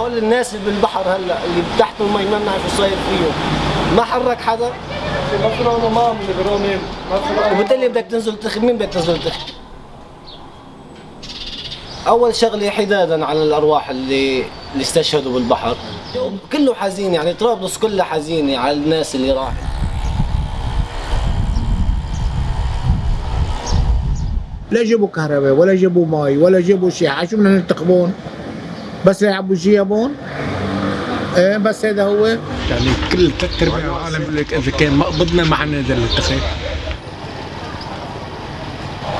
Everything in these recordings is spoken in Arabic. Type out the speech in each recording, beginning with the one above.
هول الناس اللي بالبحر هلا اللي تحت المي ما بنعرف شو صاير فيهم. ما حرك حدا. مفروض ما من وبالتالي بدك تنزل تخ مين بدك تنزل تخ أول شغلة حدادا على الأرواح اللي اللي استشهدوا بالبحر. كله حزين يعني طرابلس كلها حزينة على الناس اللي راحت لا جابوا كهرباء ولا جابوا مي ولا جابوا شيء شو بدنا ننتخبون بس يلعبوا جيابون إيه بس هذا هو. يعني كل ثلاث ارباع العالم بيقول لك إذا كان ما قبضنا ما حنقدر ننتخب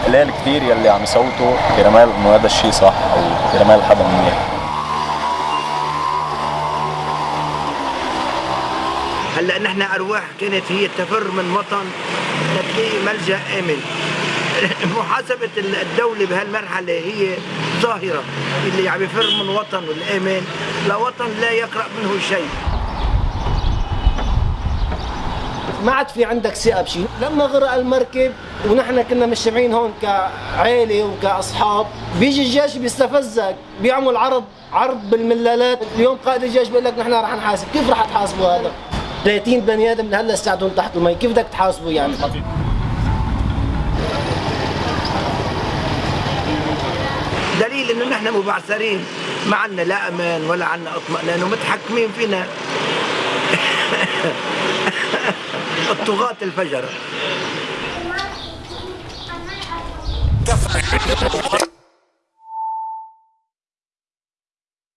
قليل كثير يلي عم يصوتوا كرمال إنه هذا الشيء صح أو كرمال حدا منيح. هلأ نحن أرواح كانت هي تفر من وطن لتلاقي ملجأ آمن. محاسبة الدولة بهالمرحلة هي ظاهرة اللي عم يفر من وطن والأمان لوطن لا يقرأ منه شيء. ما عاد في عندك ثقة بشيء لما غرق المركب ونحن كنا مجتمعين هون كعائله وكأصحاب بيجي الجيش بيستفزك بيعمل عرض عرض بالملالات اليوم قائد الجيش بيقول لك نحن رح نحاسب. كيف رح تحاسبوا هذا؟ 30 بني آدم لهلأ استعدوا تحت المي. كيف بدك تحاسبوا يعني؟ دليل انه نحن مبعثرين. ما عندنا لا أمان ولا عندنا اطمئنان ومتحكمين فينا. الطغاة الفجرة